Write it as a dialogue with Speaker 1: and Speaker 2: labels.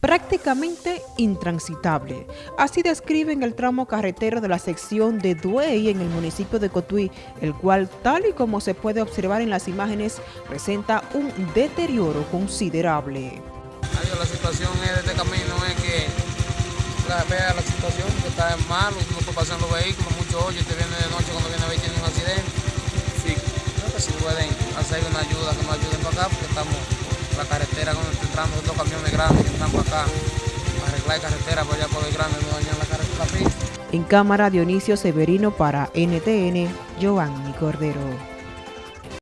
Speaker 1: prácticamente intransitable. Así describen el tramo carretero de la sección de Duey en el municipio de Cotuí, el cual, tal y como se puede observar en las imágenes, presenta un deterioro considerable.
Speaker 2: La situación de este camino es que la, vea la situación que está mal, no puede pasar los vehículos, mucho hoy, te viene de noche cuando viene a ver tiene un accidente. Sí, creo si pueden hacer una ayuda, que nos ayuden para acá, porque estamos la carretera cuando camiones grandes que acá, carretera.
Speaker 1: En cámara Dionisio Severino para NTN, Giovanni Cordero.